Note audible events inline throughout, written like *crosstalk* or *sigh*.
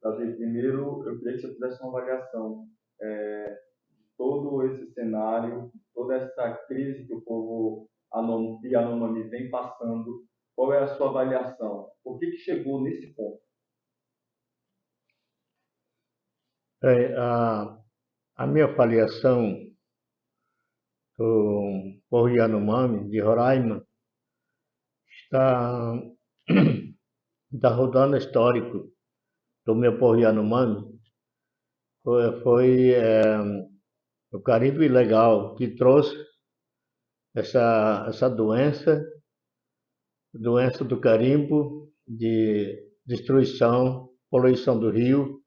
Primeiro eu queria que você fizesse uma avaliação é, de todo esse cenário, toda essa crise que o povo Yanomami vem passando. Qual é a sua avaliação? Por que, que chegou nesse ponto? É, a, a minha avaliação do povo Yanomami, de Roraima, está, *clears throat* está rodando histórico do meu povo Yanomami. Foi, foi é, o carimbo ilegal que trouxe essa, essa doença, doença do carimbo, de destruição, poluição do rio,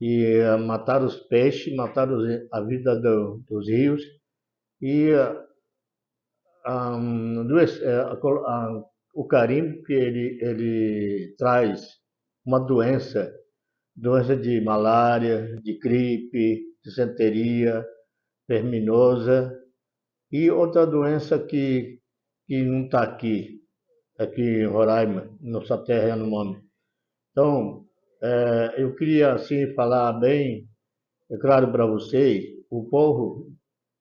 e uh, matar os peixes, matar os, a vida do, dos rios, e uh, um, dois, uh, o carimbo que ele, ele traz uma doença, doença de malária, de gripe, disenteria, verminosa, e outra doença que, que não está aqui, aqui em Roraima, nossa terra é no nome. Então, é, eu queria assim falar bem, é claro para vocês, o povo,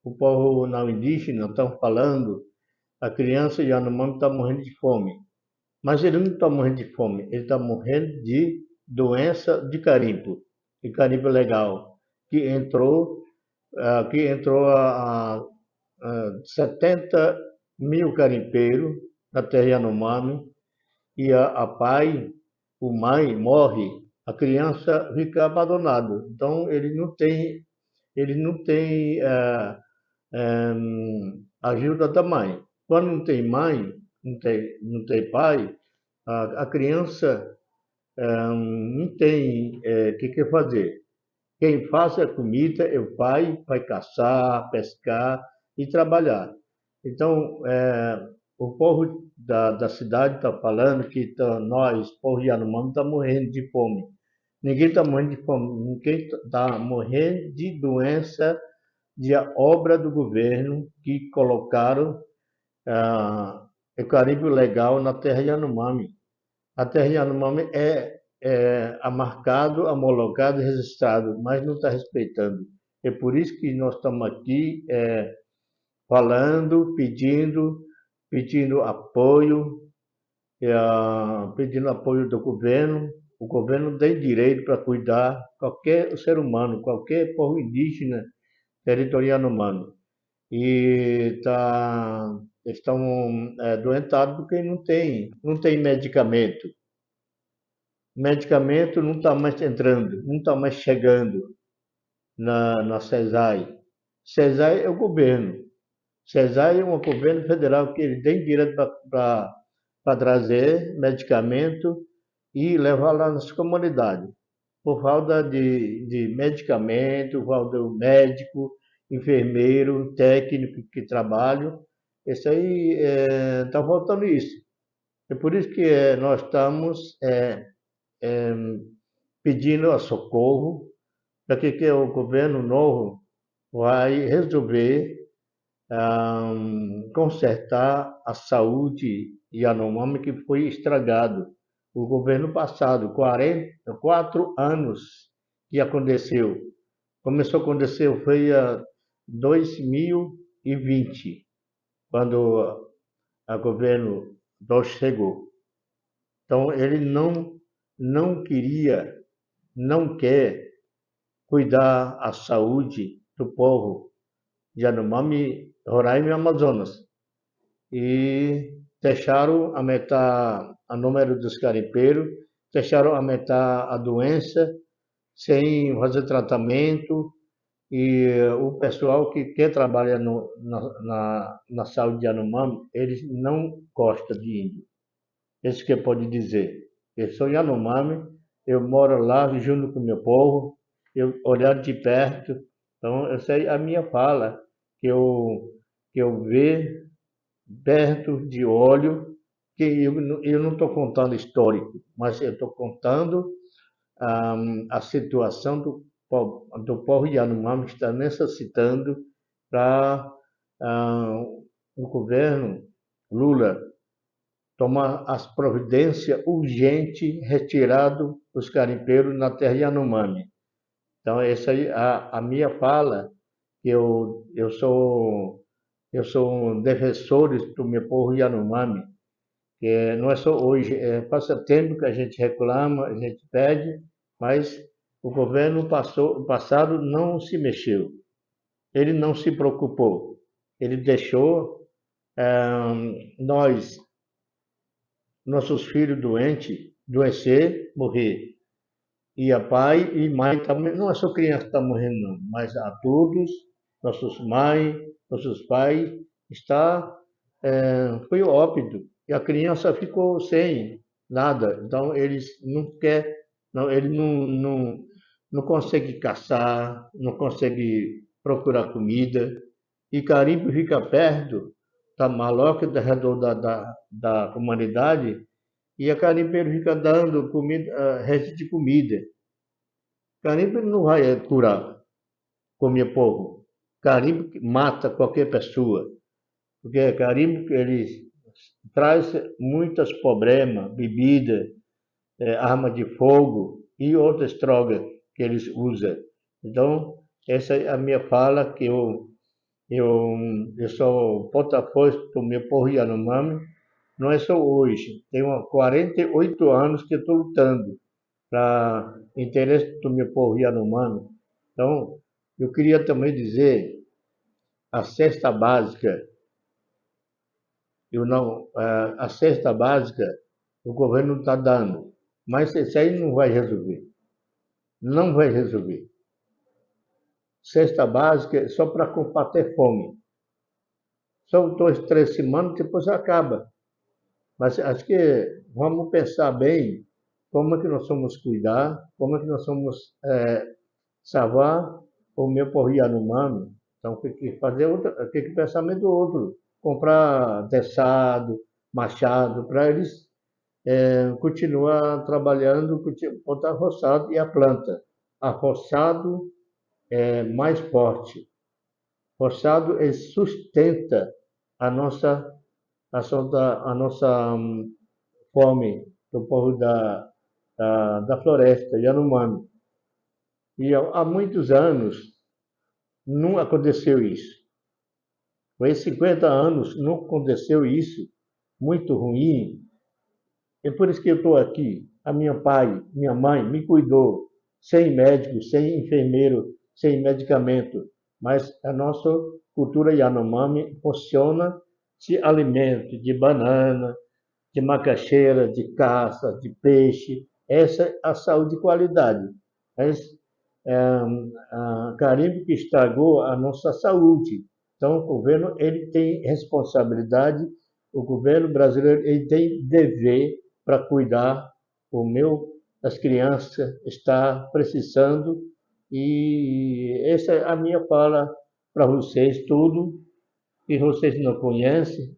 o povo não indígena estão falando, a criança Yanomami está morrendo de fome. Mas ele não está morrendo de fome, ele está morrendo de doença de carimbo, de carimbo legal, que entrou, uh, que entrou a, a 70 mil carimpeiros na terra Yanomami e a, a pai, o mãe morre, a criança fica abandonada. Então ele não tem, ele não tem é, é, ajuda da mãe. Quando não tem mãe, não tem, não tem pai, a, a criança é, não tem o é, que, que fazer. Quem faz a comida é o pai, vai caçar, pescar, e trabalhar. Então, é, o povo da, da cidade está falando que tá, nós, povo Yanomami, está morrendo de fome. Ninguém está morrendo de fome, ninguém está morrendo de doença de obra do governo que colocaram ah, o carimbo legal na terra Yanomami. A terra Yanomami é, é amarcado, homologado e registrado, mas não está respeitando. É por isso que nós estamos aqui é, falando, pedindo, pedindo apoio, uh, pedindo apoio do governo. O governo tem direito para cuidar qualquer ser humano, qualquer povo indígena territorial humano. E tá, estão é, doentados porque não tem, não tem medicamento. Medicamento não está mais entrando, não está mais chegando na, na CESAI. CESAI é o governo. CESAI é um governo federal que ele tem direito para trazer medicamento e levar lá nas comunidades. Por falta de, de medicamento, falta de médico, enfermeiro, técnico que trabalham, isso aí está é, faltando isso. É por isso que é, nós estamos é, é, pedindo a socorro para que, que o governo novo vai resolver um, consertar a saúde Yanomami que foi estragado. O governo passado, 44 anos que aconteceu. Começou a acontecer, foi a 2020, quando o governo Dodge chegou. Então, ele não, não queria, não quer cuidar a saúde do povo Yanomami Roraima e Amazonas. E deixaram aumentar o número dos garimpeiros, deixaram aumentar a doença sem fazer tratamento e o pessoal que quer trabalhar no, na, na, na, saúde de Yanomami, eles não gostam de índio. Isso que pode dizer. Eu sou Yanomami, eu moro lá junto com meu povo, eu olhar de perto, então eu sei a minha fala, que eu que eu ver perto de olho, que eu, eu não estou contando histórico, mas eu estou contando um, a situação do, do povo Yanomami que está necessitando para um, o governo Lula tomar as providências urgentes retirado os carimpeiros na terra Yanomami. Então, essa aí, a, a minha fala, eu, eu sou eu sou um defensor do meu povo Yanomami, que não é só hoje, é, passa tempo que a gente reclama, a gente pede, mas o governo passou, passado não se mexeu, ele não se preocupou, ele deixou nós, nossos filhos doentes, doecer, morrer. E a pai e mãe também, não é só criança que está morrendo, não, mas a todos, nossos mães, nossos pais, está, é, foi óbito. E a criança ficou sem nada. Então, eles não quer, não, ele não, não, não consegue caçar, não consegue procurar comida. E Carimbo fica perto da maloca ao redor da, da, da comunidade e a carimbeiro fica dando comida, uh, resto de comida. Carimbo não vai curar com meu povo. Carimbo mata qualquer pessoa. Porque carimbo ele traz muitos problemas, bebida, é, arma de fogo e outras drogas que eles usam. Então, essa é a minha fala que eu eu, eu sou porta-voz do meu povo Yanomami, não é só hoje, tenho 48 anos que estou lutando para interesse do meu povo Yanomami. Então, eu queria também dizer, a cesta básica, eu não, a cesta básica o governo está dando, mas isso aí não vai resolver. Não vai resolver cesta básica só para combater fome. São dois, três semanas, depois acaba. Mas acho que vamos pensar bem como é que nós vamos cuidar, como é que nós vamos é, salvar o meu povo Yanomami. Então, tem que fazer outra, tem que pensar do outro. Comprar teçado, machado, para eles é, continuar trabalhando, botar roçado e a planta. Arroçado é, mais forte. Forçado, ele sustenta a nossa, a, a nossa um, fome do povo da, da, da floresta, Yanomami. E há muitos anos não aconteceu isso. Esses 50 anos não aconteceu isso, muito ruim. É por isso que eu estou aqui. A minha pai, minha mãe me cuidou, sem médico, sem enfermeiro, sem medicamento, mas a nossa cultura Yanomami funciona de alimento, de banana, de macaxeira, de caça, de peixe. Essa é a saúde de qualidade. Mas é, a carimbo que estragou a nossa saúde. Então, o governo ele tem responsabilidade, o governo brasileiro ele tem dever para cuidar o meu, as crianças está precisando e essa é a minha fala para vocês, tudo que vocês não conhecem,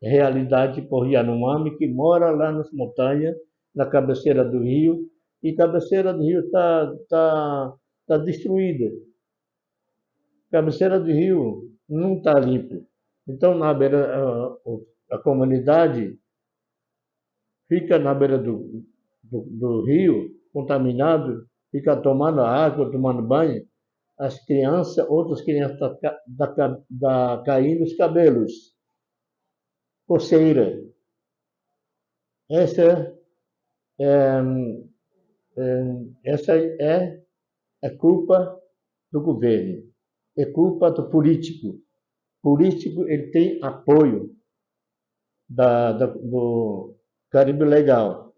realidade por Yanomami, que mora lá nas montanhas, na cabeceira do rio, e cabeceira do rio está tá, tá destruída. Cabeceira do rio não está limpa. Então, na beira, a, a, comunidade fica na beira do, do, do rio, contaminado, fica tomando água, tomando banho, as crianças, outras crianças da, da, da caindo os cabelos. Coceira. Essa é, é, essa é a culpa do governo, é culpa do político. O político ele tem apoio da, da, do Caribe Legal.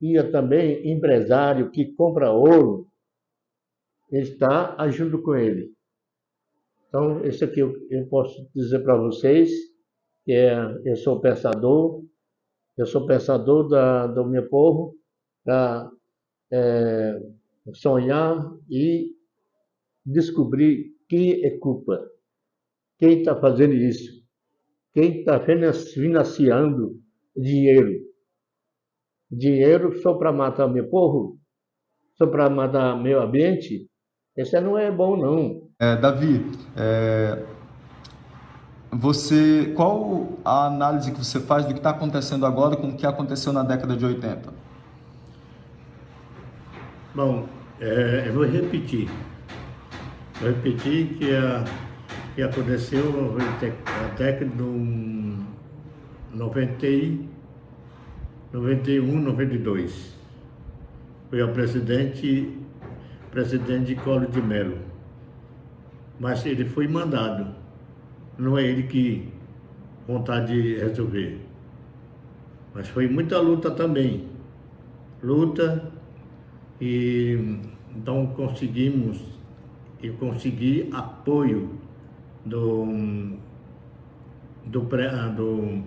E também empresário que compra ouro, está agindo com ele. Então, isso aqui eu, eu posso dizer para vocês, que é, eu sou pensador, eu sou pensador da, do meu povo, para é, sonhar e descobrir quem é culpa, quem está fazendo isso, quem está financiando dinheiro dinheiro só para matar meu povo, só para matar meu ambiente, isso não é bom não. É, Davi, é, Você, qual a análise que você faz do que está acontecendo agora com o que aconteceu na década de 80? Bom, é, eu vou repetir. Vou repetir que, a, que aconteceu na década de 90, 91, 92. Foi a presidente, presidente de Colo de Melo. Mas ele foi mandado. Não é ele que vontade de resolver. Mas foi muita luta também. Luta e então conseguimos, eu consegui apoio do, do, do,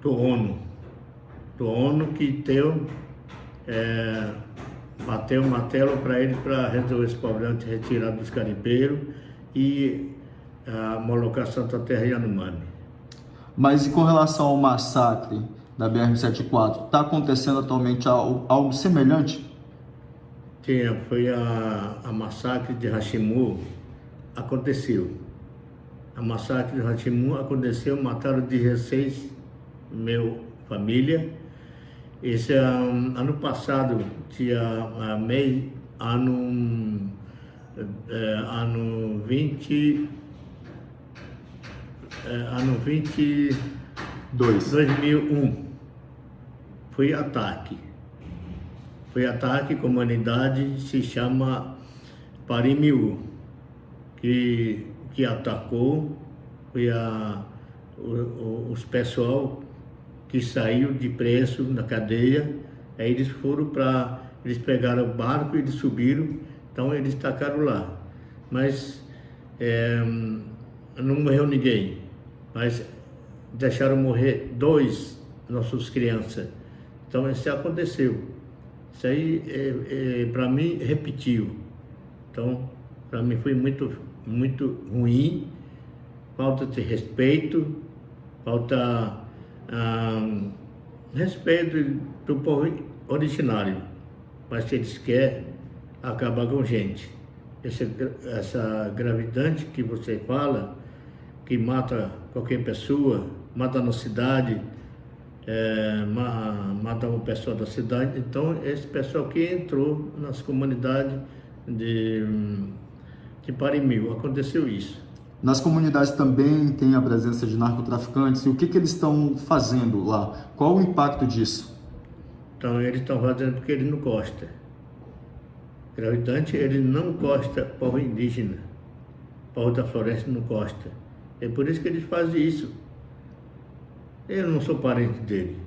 do ONU, do ONU que deu, é, bateu o martelo para ele para resolver esse problema de retirar dos carimbeiros e a homologação da terra Yanomami. Mas e com relação ao massacre da BR-74, está acontecendo atualmente algo, algo semelhante? Tinha, foi a, a massacre de Hashimu, aconteceu. A massacre de Hashimu aconteceu, mataram 16 meu família. Esse um, ano passado, tinha uh, meio, ano, uh, ano 20, uh, ano 22, 2001, foi ataque. Foi ataque com humanidade, se chama Parimiu, que, que atacou, foi a, o, os pessoal que saiu de preço na cadeia, aí eles foram para, eles pegaram o barco, eles subiram, então eles tacaram lá. Mas é, não morreu ninguém, mas deixaram morrer dois nossos crianças. Então isso aconteceu. Isso aí, é, é, para mim, repetiu. Então, para mim foi muito, muito ruim, falta de respeito, falta respeito do povo originário, mas eles querem acabar com gente. Essa, essa gravidade que você fala, que mata qualquer pessoa, mata na cidade, é, matar uma pessoa da cidade. Então, esse pessoal que entrou nas comunidades de, de Parimil, aconteceu isso. Nas comunidades também tem a presença de narcotraficantes e o que, que eles estão fazendo lá? Qual o impacto disso? Então, eles estão fazendo porque eles não gostam. Gravitante, ele não gosta povo indígena. Povo da floresta não gosta. É por isso que eles fazem isso. Eu não sou parente dele.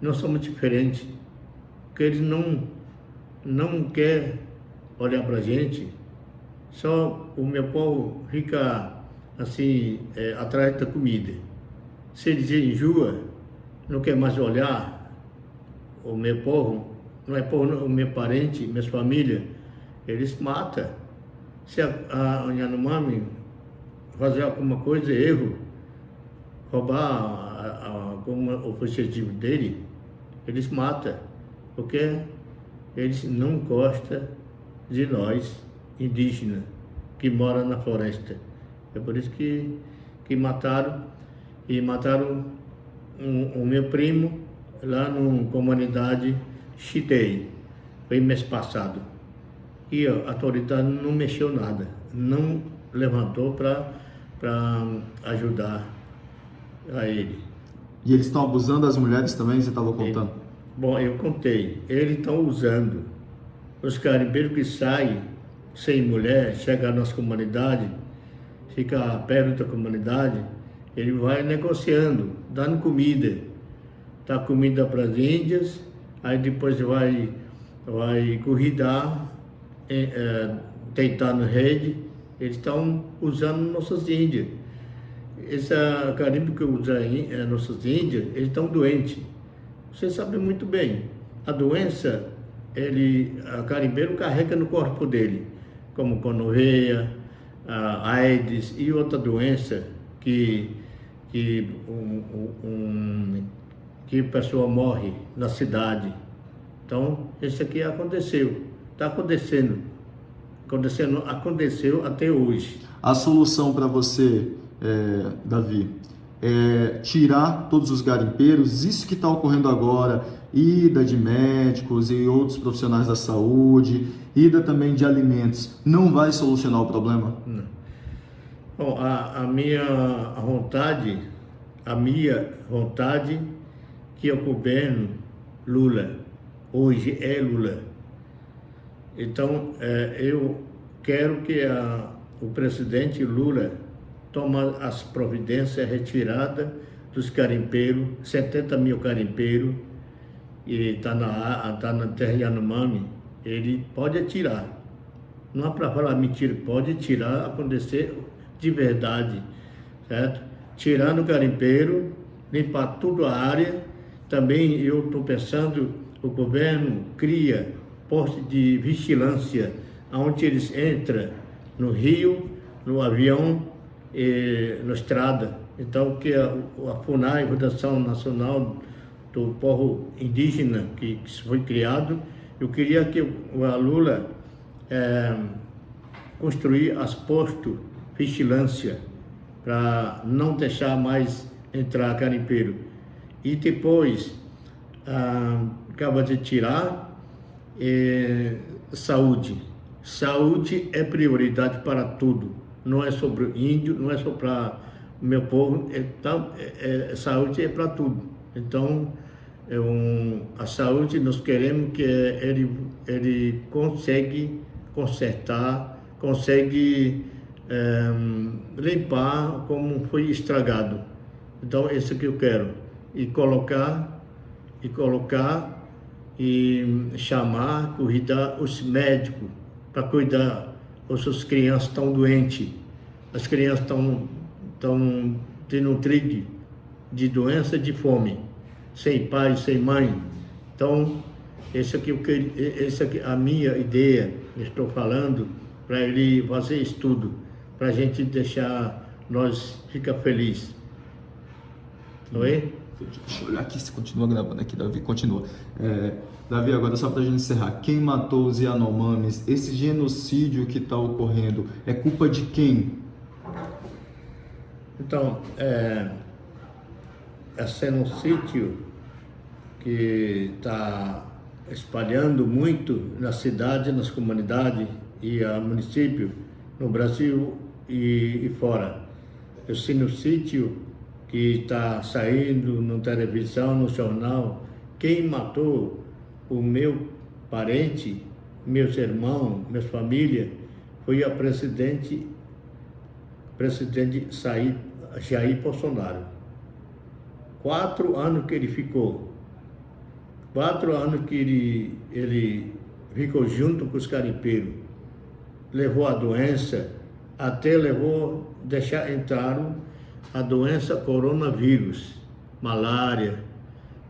Nós somos diferentes. Porque eles não, não quer olhar para a gente. Só o meu povo fica assim, é, atrás da comida. Se eles enjoa, não quer mais olhar o meu povo, não é povo, o meu parente, minhas famílias, eles matam. Se a, a Yanomami fazer alguma coisa, erro, roubar o objetivo dele, eles matam, porque eles não gostam de nós, indígenas, que moram na floresta. É por isso que, que mataram, e mataram o meu primo lá na comunidade Chitei, foi mês passado. E a autoridade não mexeu nada, não levantou para ajudar a ele. E eles estão abusando das mulheres também, você estava contando? Ele, bom, eu contei. Eles estão usando os carimbeiros que saem sem mulher, chegam nas comunidades, fica perto da comunidade, ele vai negociando, dando comida. Dá comida para as índias, aí depois vai, vai corridar, é, é, deitar na rede. Eles estão usando nossas índias esse carimbo que usa eh, nossas índias, eles estão doentes. Você sabe muito bem, a doença, ele, a carimbeiro carrega no corpo dele, como conorreia, a AIDS e outra doença que, que, um, um, que pessoa morre na cidade. Então, isso aqui aconteceu, está acontecendo. acontecendo, aconteceu até hoje. A solução para você, é, Davi, é tirar todos os garimpeiros, isso que está ocorrendo agora, ida de médicos e outros profissionais da saúde, ida também de alimentos, não vai solucionar o problema? Não. Bom, a, a minha vontade, a minha vontade que o governo Lula, hoje é Lula. Então, é, eu quero que a, o presidente Lula tome as providências retiradas dos carimpeiros, 70 mil carimpeiros, e está na, tá na terra Yanomami, ele pode atirar. Não é para falar mentira, pode tirar, acontecer de verdade, certo? Tirando o garimpeiro, limpar toda a área. Também eu estou pensando, o governo cria poste de vigilância, onde eles entram no rio, no avião, na estrada. Então, que a, a FUNAI, Fundação Nacional do Povo Indígena, que, que foi criado, eu queria que a Lula é, construir as postos vigilância para não deixar mais entrar garimpeiro. E depois, ah, acaba de tirar, é, saúde. Saúde é prioridade para tudo. Não é sobre o índio, não é só para o meu povo, é, é, é, saúde é para tudo. Então, é um, a saúde nós queremos que ele, ele consegue consertar, consegue é, limpar como foi estragado. Então, isso que eu quero. E colocar, e colocar, e chamar, cuidar os médicos para cuidar as suas crianças estão doentes. As crianças estão, estão desnutridas de doença de fome, sem pai, sem mãe. Então, esse aqui, esse aqui a minha ideia, estou falando, para ele fazer estudo para a gente deixar nós ficar felizes. Não é? Deixa eu olhar aqui se continua gravando aqui, Davi, continua. É, Davi, agora só para a gente encerrar, quem matou os Yanomamis, esse genocídio que está ocorrendo, é culpa de quem? Então, é, esse genocídio que está espalhando muito na cidade, nas comunidades e a município, no Brasil e, e fora. Esse no sítio que está saindo na televisão, no jornal, quem matou o meu parente, meus irmãos, minha família, foi a presidente, presidente Jair, Bolsonaro. Quatro anos que ele ficou. Quatro anos que ele, ele ficou junto com os carimpeiros. Levou a doença, até levou deixar entrar a doença coronavírus, malária,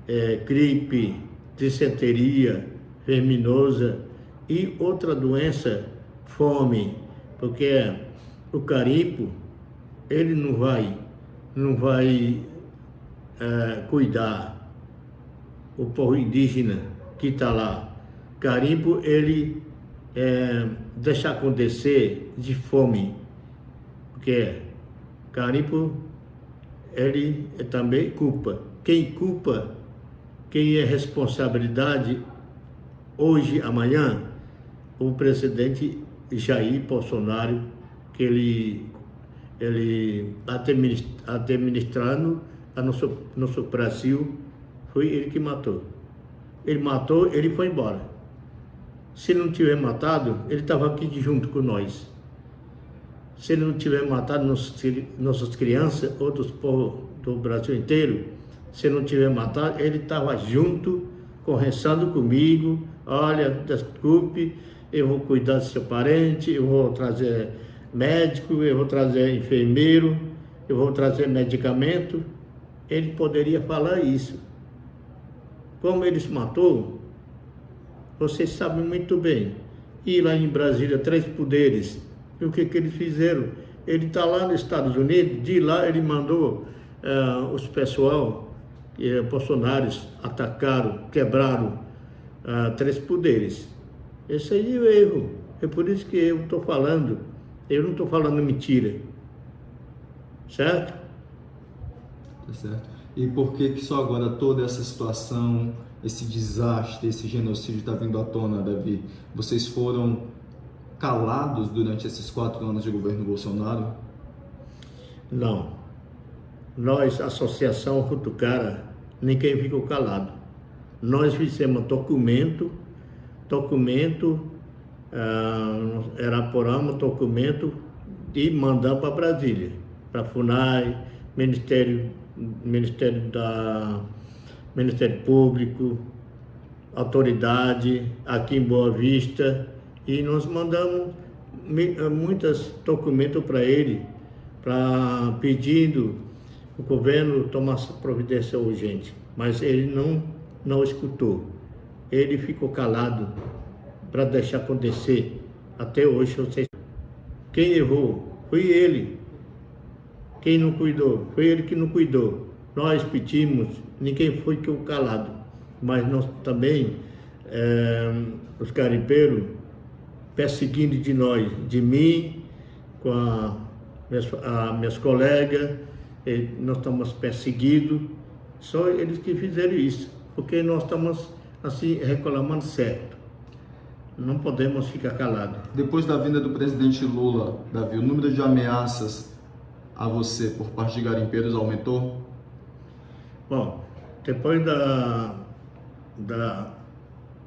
é, gripe, dissenteria, verminosa e outra doença, fome, porque o carimpo, ele não vai, não vai é, cuidar o povo indígena que está lá. Carimpo, ele é, deixa acontecer de fome, porque carimpo ele é também culpa. Quem culpa, quem é responsabilidade hoje, amanhã, o presidente Jair Bolsonaro, que ele, ele administrando a nosso, nosso Brasil, foi ele que matou. Ele matou, ele foi embora. Se não tiver matado, ele estava aqui junto com nós. Se ele não tiver matado nossas crianças, outros povos do Brasil inteiro, se não tiver matado, ele estava junto, conversando comigo, olha, desculpe, eu vou cuidar do seu parente, eu vou trazer médico, eu vou trazer enfermeiro, eu vou trazer medicamento. Ele poderia falar isso. Como ele se matou, vocês sabem muito bem. E lá em Brasília, três poderes, e o que, que eles fizeram? Ele está lá nos Estados Unidos, de lá ele mandou uh, os pessoal, uh, bolsonaros, atacaram, quebraram uh, três poderes. Esse aí é o erro. É por isso que eu estou falando, eu não estou falando mentira. Certo? Tá certo. E por que que só agora toda essa situação, esse desastre, esse genocídio está vindo à tona, Davi? Vocês foram calados durante esses quatro anos de governo Bolsonaro? Não. Nós, Associação Rutucara, ninguém ficou calado. Nós fizemos documento, documento, ah, elaboramos documento e mandamos para Brasília, para FUNAI, Ministério, Ministério, da, Ministério Público, autoridade, aqui em Boa Vista, e nós mandamos muitos documentos para ele, para pedindo o governo tomasse providência urgente, mas ele não, não escutou. Ele ficou calado para deixar acontecer. Até hoje, vocês... quem errou foi ele. Quem não cuidou? Foi ele que não cuidou. Nós pedimos, ninguém foi que o calado. Mas nós também, é, os carimpeiros, perseguindo de nós, de mim, com a, minhas, a, minhas colegas, nós estamos perseguidos, só eles que fizeram isso, porque nós estamos assim reclamando certo. Não podemos ficar calados. Depois da vinda do presidente Lula, Davi, o número de ameaças a você por parte de garimpeiros aumentou? Bom, depois da, da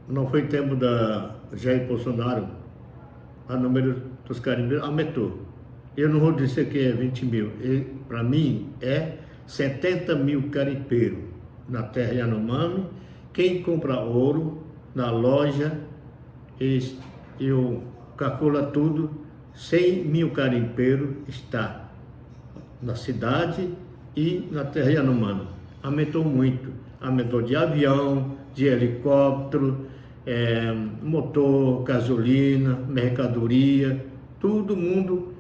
não foi tempo da Jair Bolsonaro, o número dos carimbeiros aumentou. Eu não vou dizer que é 20 mil, para mim é 70 mil carimpeiros na terra Yanomami. Quem compra ouro na loja, eu calculo tudo, 100 mil carimpeiros está na cidade e na terra Yanomami. Aumentou muito, aumentou de avião, de helicóptero, é, motor, gasolina, mercadoria, todo mundo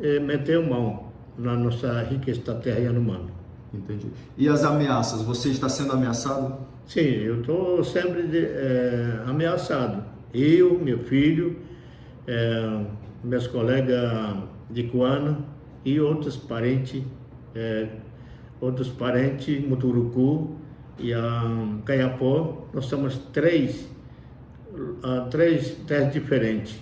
é, meteu mão na nossa riqueza da terra Yanomami. Entendi. E as ameaças? Você está sendo ameaçado? Sim, eu estou sempre de, é, ameaçado. Eu, meu filho, é, meus colegas de Coana e outros parentes, é, outros parentes, Muturucu e a Caiapó, nós somos três uh, três terras diferentes,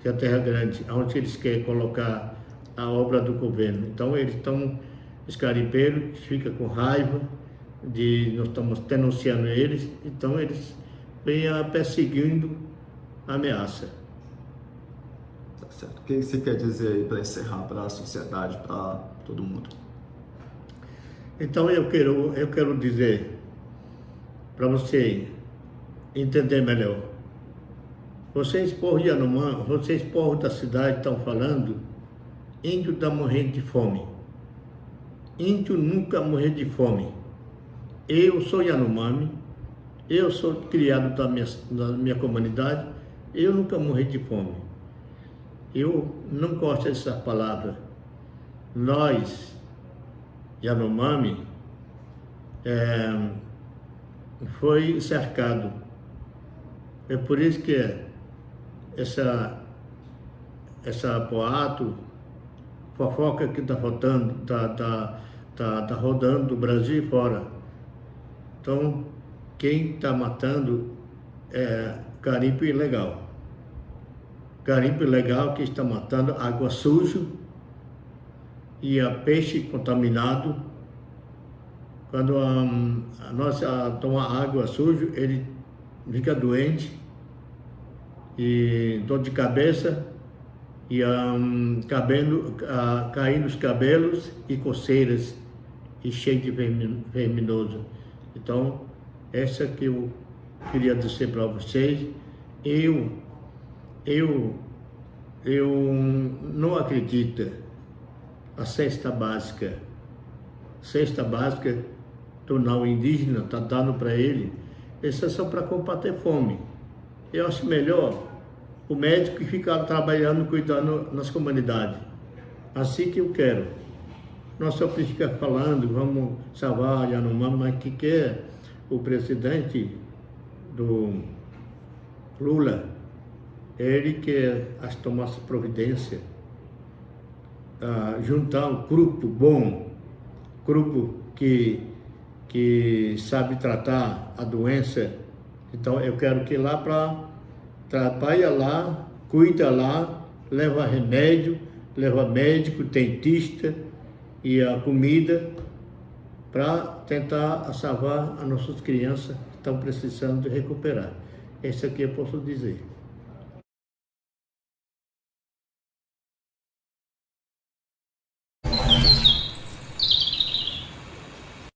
que é a Terra Grande, onde eles querem colocar a obra do governo. Então eles estão, os carimpeiros ficam com raiva de nós estamos denunciando eles, então eles vêm perseguindo a ameaça. Tá certo. O que você quer dizer aí para encerrar para a sociedade, para todo mundo? Então eu quero, eu quero dizer para você entender melhor. Vocês, povo de Anumã, vocês, povo da cidade, estão falando, índio está morrendo de fome. Índio nunca morreu de fome. Eu sou Yanomami, eu sou criado da minha, da minha comunidade, eu nunca morri de fome. Eu não gosto dessa palavra. Nós, Yanomami, é, foi cercado é por isso que essa, essa boato, fofoca que está rodando, tá, tá, tá, tá rodando do Brasil e fora. Então, quem está matando é garimpo ilegal. Garimpo ilegal que está matando água suja e a peixe contaminado. Quando a, a nossa toma água suja, ele fica doente e dor de cabeça e um, cabelo, uh, caindo os cabelos e coceiras e cheio de verminoso. Então, essa que eu queria dizer para vocês, eu, eu, eu não acredito a cesta básica, cesta básica do não indígena, está dando para ele, isso é só para combater fome. Eu acho melhor o médico que ficar trabalhando, cuidando nas comunidades. Assim que eu quero. Nós só fica falando, vamos salvar Yanomami, mas que quer o presidente do Lula ele que as tomasse providência, uh, juntar um grupo bom, grupo que, que sabe tratar a doença. Então eu quero que lá para trabalha lá, cuida lá, leva remédio, leva médico, dentista e a comida para tentar salvar as nossas crianças que estão precisando de recuperar. Isso aqui eu posso dizer.